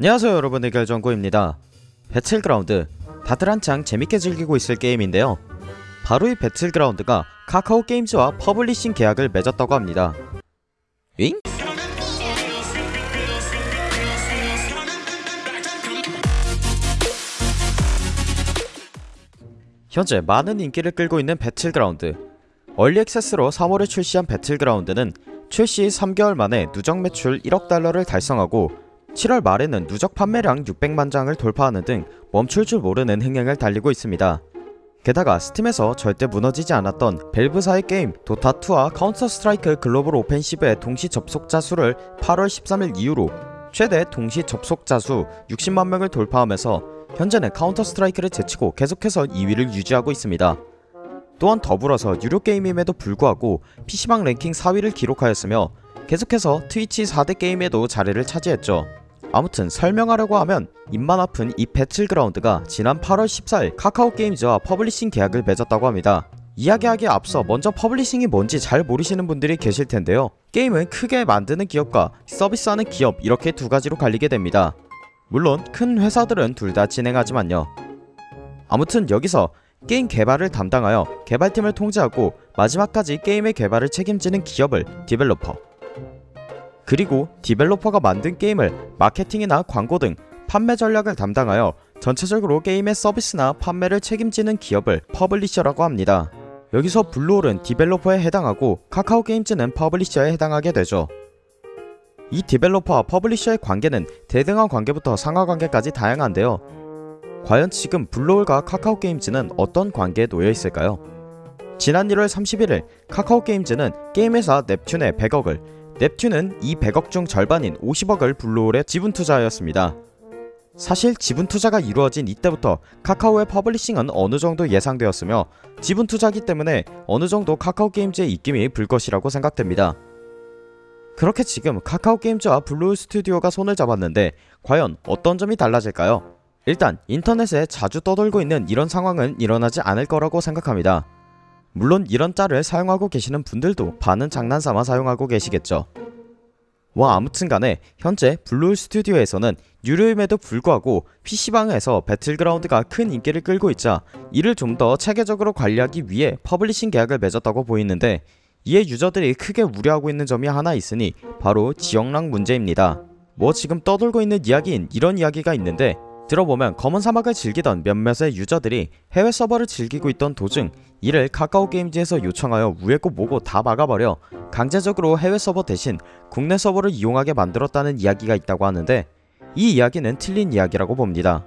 안녕하세요 여러분. 의결정구입니다. 배틀그라운드 다들 한창 재밌게 즐기고 있을 게임인데요. 바로 이 배틀그라운드가 카카오 게임즈와 publishing 계약을 맺었다고 합니다. 잉? 현재 많은 인기를 끌고 있는 배틀그라운드. early access로 3월에 출시한 배틀그라운드는 출시 3개월 만에 누적 매출 1억 달러를 달성하고 7월 말에는 누적 판매량 600만 장을 돌파하는 등 멈출 줄 모르는 흥행을 달리고 있습니다. 게다가 스팀에서 절대 무너지지 않았던 밸브사의 게임 도타2와 카운터 스트라이크 글로벌 오펜시브의 동시 접속자 수를 8월 13일 이후로 최대 동시 접속자 수 60만 명을 돌파하면서 현재는 카운터 스트라이크를 제치고 계속해서 2위를 유지하고 있습니다. 또한 더불어서 유료 게임임에도 불구하고 PC방 랭킹 4위를 기록하였으며 계속해서 트위치 4대 게임에도 자리를 차지했죠. 아무튼 설명하려고 하면 입만 아픈 이 배틀그라운드가 지난 8월 14일 카카오 게임즈와 publishing 계약을 맺었다고 합니다. 이야기하기에 앞서 먼저 publishing이 뭔지 잘 모르시는 분들이 계실 텐데요. 게임은 크게 만드는 기업과 서비스하는 기업 이렇게 두 가지로 갈리게 됩니다. 물론 큰 회사들은 둘 다 진행하지만요. 아무튼 여기서 게임 개발을 담당하여 개발팀을 통제하고 마지막까지 게임의 개발을 책임지는 기업을 developer 그리고 developer가 만든 게임을 마케팅이나 광고 등 판매 전략을 담당하여 전체적으로 게임의 서비스나 판매를 책임지는 기업을 publisher라고 합니다. 여기서 블루홀은 developer에 해당하고 카카오 게임즈는 publisher에 해당하게 되죠. 이 developer와 publisher의 관계는 대등한 관계부터 상하 관계까지 다양한데요. 과연 지금 블루홀과 카카오 게임즈는 어떤 관계에 놓여 있을까요? 지난 1월 31일 카카오 게임즈는 게임회사 넵튠에 100억을 넵튠은 이 100억 중 절반인 50억을 블루홀에 지분 투자하였습니다. 사실 지분 투자가 이루어진 이때부터 카카오의 publishing은 어느 정도 예상되었으며 지분 투자기 때문에 어느 정도 카카오 게임즈의 입김이 불 것이라고 생각됩니다. 그렇게 지금 카카오 게임즈와 블루홀 스튜디오가 손을 잡았는데 과연 어떤 점이 달라질까요? 일단 인터넷에 자주 떠돌고 있는 이런 상황은 일어나지 않을 거라고 생각합니다. 물론 이런 짤을 사용하고 계시는 분들도 반은 장난삼아 사용하고 계시겠죠. 와 아무튼간에 현재 블루홀 스튜디오에서는 유료임에도 불구하고 PC방에서 배틀그라운드가 큰 인기를 끌고 있자 이를 좀 더 체계적으로 관리하기 위해 publishing 계약을 맺었다고 보이는데 이에 유저들이 크게 우려하고 있는 점이 하나 있으니 바로 지역락 문제입니다. 뭐 지금 떠돌고 있는 이야기인 이런 이야기가 있는데 들어보면 검은 사막을 즐기던 몇몇의 유저들이 해외 서버를 즐기고 있던 도중 이를 카카오 게임즈에서 요청하여 우에고 뭐고 다 막아버려 강제적으로 해외 서버 대신 국내 서버를 이용하게 만들었다는 이야기가 있다고 하는데 이 이야기는 틀린 이야기라고 봅니다.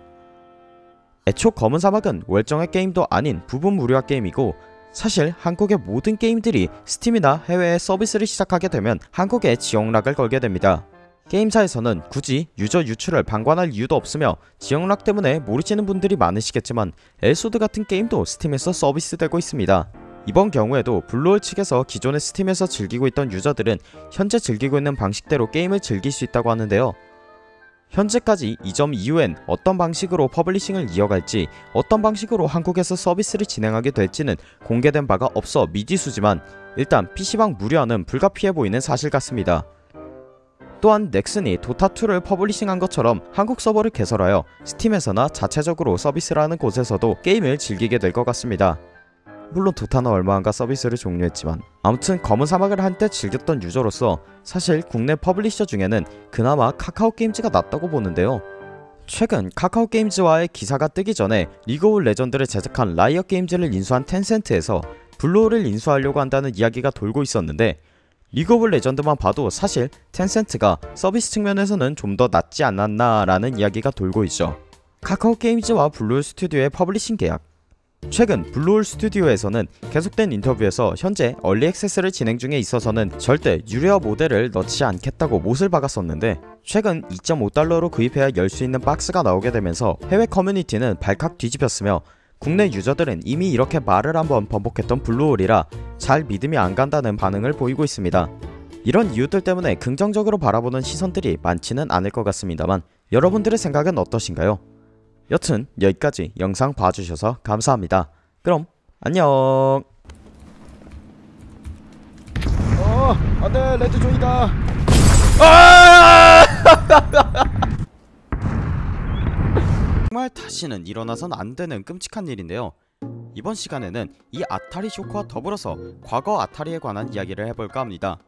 애초 검은 사막은 월정의 게임도 아닌 부분 무료화 게임이고 사실 한국의 모든 게임들이 스팀이나 해외에 서비스를 시작하게 되면 한국에 지역락을 걸게 됩니다. 게임사에서는 굳이 유저 유출을 방관할 이유도 없으며 지역 lock 때문에 모르시는 분들이 많으시겠지만 엘소드 같은 게임도 스팀에서 서비스되고 있습니다. 이번 경우에도 블루홀 측에서 기존의 스팀에서 즐기고 있던 유저들은 현재 즐기고 있는 방식대로 게임을 즐길 수 있다고 하는데요. 현재까지 이 점 이후엔 어떤 방식으로 publishing을 이어갈지 어떤 방식으로 한국에서 서비스를 진행하게 될지는 공개된 바가 없어 미지수지만 일단 PC방 무료화는 불가피해 보이는 사실 같습니다. 또한 넥슨이 도타2를 publishing한 것처럼 한국 서버를 개설하여 스팀에서나 자체적으로 서비스를 하는 곳에서도 게임을 즐기게 될 것 같습니다. 물론 도타는 얼마 안가 서비스를 종료했지만 아무튼 검은 사막을 한때 즐겼던 유저로서 사실 국내 publisher 중에는 그나마 카카오 게임즈가 낫다고 보는데요. 최근 카카오 게임즈와의 기사가 뜨기 전에 리그 오브 레전드를 제작한 라이엇 게임즈를 인수한 텐센트에서 블루홀을 인수하려고 한다는 이야기가 돌고 있었는데 리그 오브 레전드만 봐도 사실 텐센트가 서비스 측면에서는 좀 더 낫지 않았나 라는 이야기가 돌고 있죠. 카카오 게임즈와 블루홀 스튜디오의 publishing 계약 최근 블루홀 스튜디오에서는 계속된 인터뷰에서 현재 early access를 진행 중에 있어서는 절대 유료화 모델을 넣지 않겠다고 못을 박았었는데 최근 2.5달러로 구입해야 열 수 있는 박스가 나오게 되면서 해외 커뮤니티는 발칵 뒤집혔으며 국내 유저들은 이미 이렇게 말을 한번 번복했던 블루홀이라 잘 믿음이 안 간다는 반응을 보이고 있습니다. 이런 이유들 때문에 긍정적으로 바라보는 시선들이 많지는 않을 것 같습니다만 여러분들의 생각은 어떠신가요? 여튼 여기까지 영상 봐주셔서 감사합니다. 그럼 안녕 어, 안돼 red zone이다. 아! 정말 다시는 일어나선 안 되는 끔찍한 일인데요. 이번 시간에는 이 아타리 쇼크와 더불어서 과거 아타리에 관한 이야기를 해볼까 합니다.